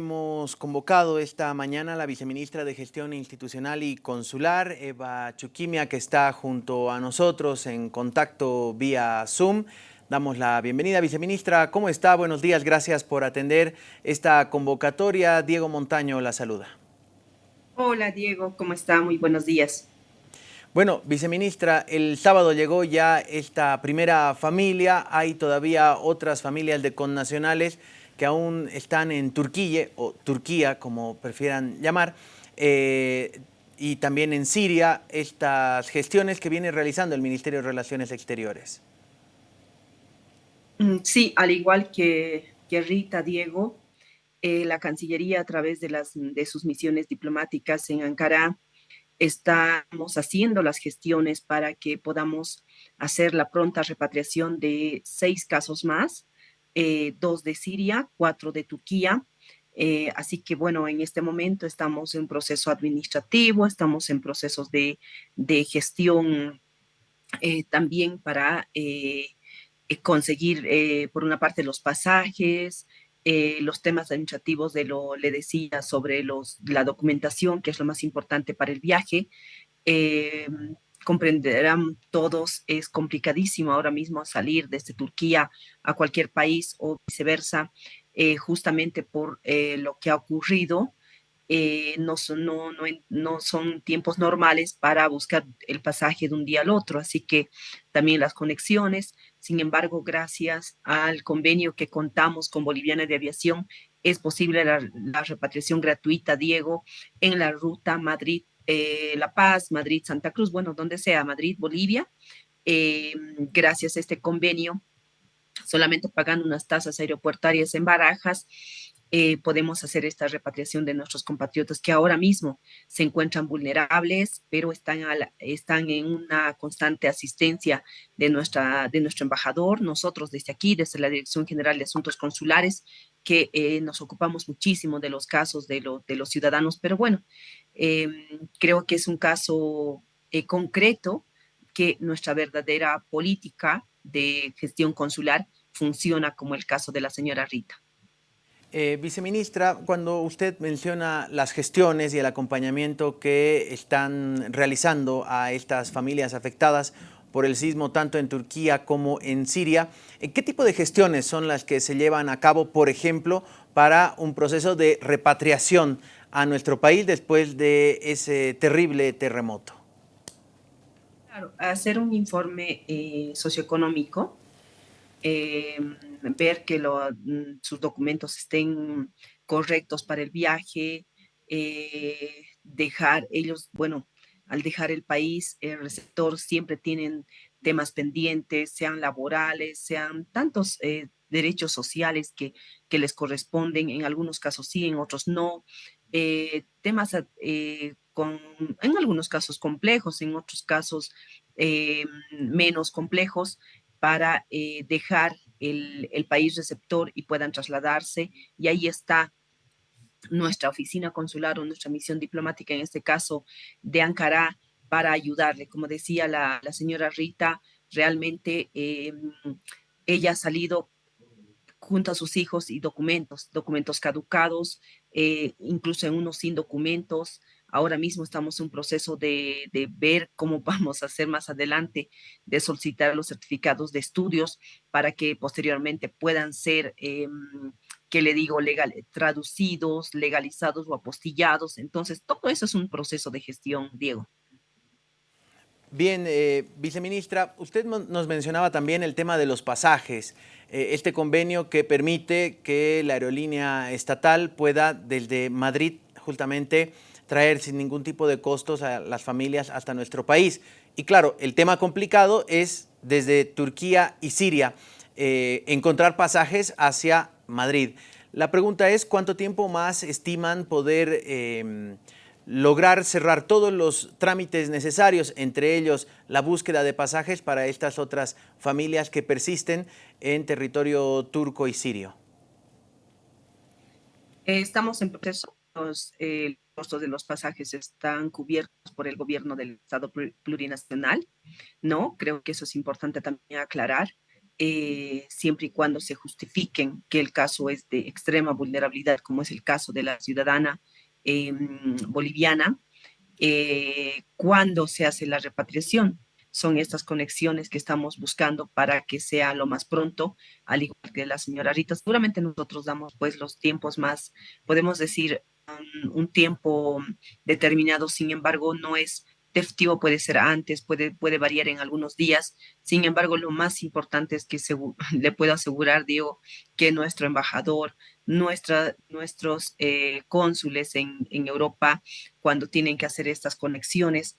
hemos convocado esta mañana a la viceministra de Gestión Institucional y Consular, Eva Chuquimia, que está junto a nosotros en contacto vía Zoom. Damos la bienvenida, viceministra. ¿Cómo está? Buenos días. Gracias por atender esta convocatoria. Diego Montaño la saluda. Hola, Diego. ¿Cómo está? Muy buenos días. Bueno, viceministra, el sábado llegó ya esta primera familia. Hay todavía otras familias de connacionales que aún están en Turquía, o Turquía, como prefieran llamar, eh, y también en Siria, estas gestiones que viene realizando el Ministerio de Relaciones Exteriores. Mm, sí, al igual que, Rita, Diego, eh, la Cancillería a través de, las, de sus misiones diplomáticas en Ankara, estamos haciendo las gestiones para que podamos hacer la pronta repatriación de seis casos más eh, dos de Siria, cuatro de Turquía. Eh, así que bueno, en este momento estamos en proceso administrativo, estamos en procesos de, gestión eh, también para conseguir, por una parte, los pasajes, los temas administrativos de lo, le decía, sobre los, la documentación, que es lo más importante para el viaje, comprenderán todos, es complicadísimo ahora mismo salir desde Turquía a cualquier país o viceversa, eh, justamente por eh, lo que ha ocurrido. Eh, no, son, tiempos normales para buscar el pasaje de un día al otro, así que también las conexiones. Sin embargo, gracias al convenio que contamos con Boliviana de Aviación, es posible la, la repatriación gratuita, Diego, en la ruta Madrid eh, La Paz, Madrid, Santa Cruz, bueno, donde sea, Madrid, Bolivia, eh, gracias a este convenio, solamente pagando unas tasas aeropuertarias en barajas, eh, podemos hacer esta repatriación de nuestros compatriotas que ahora mismo se encuentran vulnerables, pero están, en una constante asistencia de, nuestra, de nuestro embajador. Nosotros desde aquí, desde la Dirección General de Asuntos Consulares, que nos ocupamos muchísimo de los casos de los ciudadanos, pero bueno, em, creo que es un caso eh, concreto que nuestra verdadera política de gestión consular funciona como el caso de la señora Rita. Eh, viceministra, cuando usted menciona las gestiones y el acompañamiento que están realizando a estas familias afectadas por el sismo tanto en Turquía como en Siria, eh, ¿qué tipo de gestiones son las que se llevan a cabo, por ejemplo, para un proceso de repatriación a nuestro país después de ese terrible terremoto? Claro, hacer un informe eh, socioeconómico Em, ver que mm, sus documentos estén correctos para el viaje, eh, dejar ellos, bueno, al dejar el país, el receptor siempre tienen temas pendientes, sean laborales, sean tantos eh, derechos sociales que, que, les corresponden, en algunos casos sí, en otros no, eh, temas con, en algunos casos complejos, en otros casos menos complejos, para eh, dejar el, país receptor y puedan trasladarse. Y ahí está nuestra oficina consular o nuestra misión diplomática, en este caso de Ankara, para ayudarle. Como decía la, señora Rita, realmente em, ella ha salido junto a sus hijos y documentos, documentos caducados, eh, incluso en unos sin documentos, Ahora mismo estamos en un proceso de, ver cómo vamos a hacer más adelante, de solicitar los certificados de estudios para que posteriormente puedan ser, eh, que le digo, legal, traducidos, legalizados o apostillados. Entonces, todo eso es un proceso de gestión, Diego. Bien, eh, viceministra, usted nos mencionaba también el tema de los pasajes, este convenio que permite que la aerolínea estatal pueda desde Madrid justamente traer sin ningún tipo de costos a las familias hasta nuestro país. Y claro, el tema complicado es desde Turquía y Siria eh, encontrar pasajes hacia Madrid. La pregunta es cuánto tiempo más estiman poder em, lograr cerrar todos los trámites necesarios, entre ellos la búsqueda de pasajes para estas otras familias que persisten en territorio turco y sirio. Estamos en proceso. Eh, costos de los pasajes están cubiertos por el gobierno del Estado plurinacional, ¿no? Creo que eso es importante también aclarar. eh, siempre y cuando se justifiquen que el caso es de extrema vulnerabilidad, como es el caso de la ciudadana em, boliviana, eh, cuando se hace la repatriación. Son estas conexiones que estamos buscando para que sea lo más pronto, al igual que la señora Rita. Seguramente nosotros damos pues los tiempos más, podemos decir, un tiempo determinado, sin embargo, no es festivo puede ser antes, puede, puede variar en algunos días. Sin embargo, lo más importante es que le puedo asegurar, Diego, que nuestro embajador, nuestra, nuestros eh, cónsules en, en Europa, cuando tienen que hacer estas conexiones,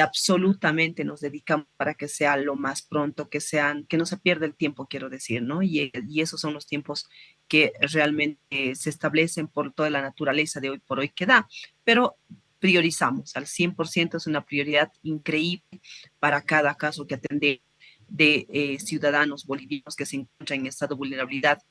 absolutamente nos dedicamos para que sea lo más pronto, que sean, que no se pierda el tiempo, quiero decir, ¿no? Y, y, esos son los tiempos que realmente se establecen por toda la naturaleza de hoy por hoy que da. Pero priorizamos al 100%, es una prioridad increíble para cada caso que atende de eh, ciudadanos bolivianos que se encuentran en estado de vulnerabilidad.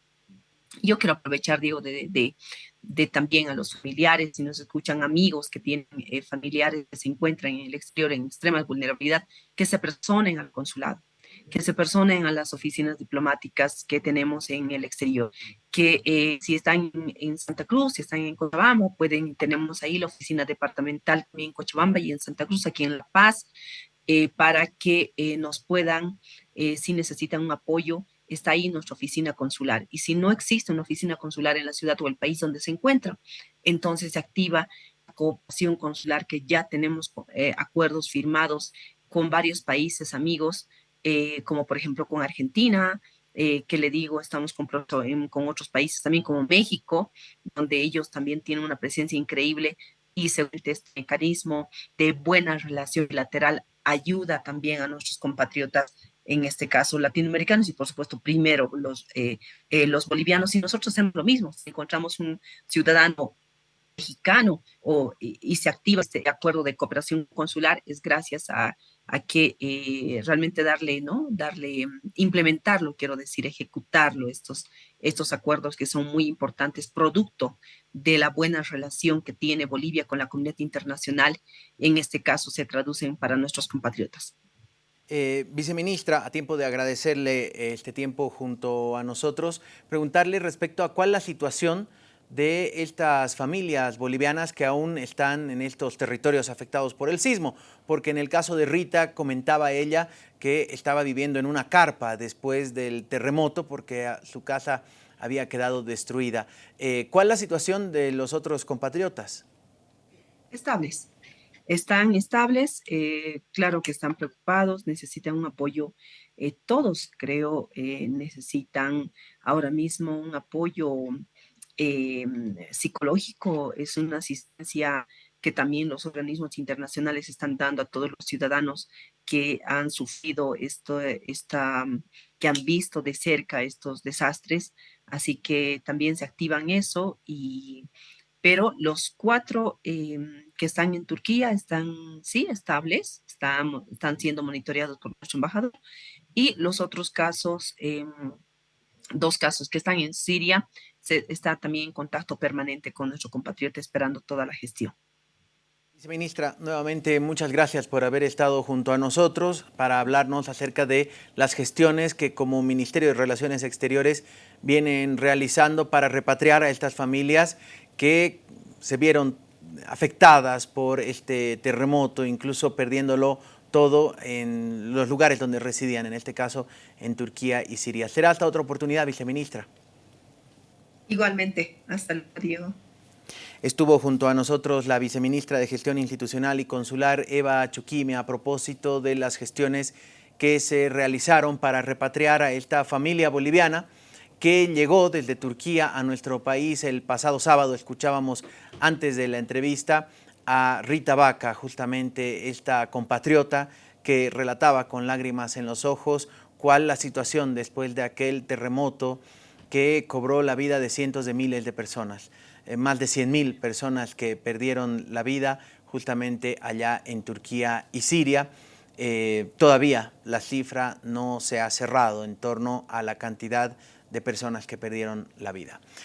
Yo quiero aprovechar, Diego, de, de, de también a los familiares, si nos escuchan amigos que tienen eh, familiares que se encuentran en el exterior en extrema vulnerabilidad, que se personen al consulado que se personen a las oficinas diplomáticas que tenemos en el exterior, que eh, si están en, Santa Cruz, si están en Cochabamba, pueden, tenemos ahí la oficina departamental también en Cochabamba y en Santa Cruz, aquí en La Paz, eh, para que eh, nos puedan, si necesitan un apoyo, está ahí nuestra oficina consular. Y si no existe una oficina consular en la ciudad o el país donde se encuentra, entonces se activa la cooperación consular que ya tenemos acuerdos firmados con varios países amigos eh, como por ejemplo con Argentina, eh, que le digo, estamos con, con otros países también como México, donde ellos también tienen una presencia increíble y según este mecanismo de buena relación bilateral ayuda también a nuestros compatriotas, en este caso latinoamericanos y por supuesto primero los, eh, los bolivianos. Y nosotros hacemos lo mismo, si encontramos un ciudadano mexicano o, y, se activa este acuerdo de cooperación consular es gracias a, a que eh, realmente darle, ¿no? Darle, mm, implementarlo, quiero decir, ejecutarlo, estos, estos acuerdos que son muy importantes, producto de la buena relación que tiene Bolivia con la comunidad internacional, en este caso se traducen para nuestros compatriotas. Eh, viceministra, a tiempo de agradecerle este tiempo junto a nosotros, preguntarle respecto a cuál la situación de estas familias bolivianas que aún están en estos territorios afectados por el sismo, porque en el caso de Rita comentaba ella que estaba viviendo en una carpa después del terremoto porque su casa había quedado destruida. Eh, ¿Cuál es la situación de los otros compatriotas? Estables. Están estables, eh, claro que están preocupados, necesitan un apoyo. Eh, todos, creo, necesitan ahora mismo un apoyo eh, psicológico, es una asistencia que también los organismos internacionales están dando a todos los ciudadanos que han sufrido esto, esta, que han visto de cerca estos desastres, así que también se activan eso y pero los cuatro em, que están en Turquía están, sí, estables, están, están siendo monitoreados por nuestro embajador, y los otros casos, em, dos casos que están en Siria, se está también en contacto permanente con nuestro compatriota esperando toda la gestión. Viceministra, nuevamente muchas gracias por haber estado junto a nosotros para hablarnos acerca de las gestiones que como Ministerio de Relaciones Exteriores vienen realizando para repatriar a estas familias que se vieron afectadas por este terremoto, incluso perdiéndolo todo en los lugares donde residían, en este caso en Turquía y Siria. Será hasta otra oportunidad, viceministra. Igualmente, hasta luego. Estuvo junto a nosotros la viceministra de Gestión Institucional y Consular, Eva Chuquime, a propósito de las gestiones que se realizaron para repatriar a esta familia boliviana que llegó desde Turquía a nuestro país el pasado sábado. Escuchábamos antes de la entrevista a Rita Vaca, justamente esta compatriota que relataba con lágrimas en los ojos cuál la situación después de aquel terremoto que cobró la vida de cientos de miles de personas, eh, más de 100 mil personas que perdieron la vida justamente allá en Turquía y Siria. Eh, todavía la cifra no se ha cerrado en torno a la cantidad de personas que perdieron la vida.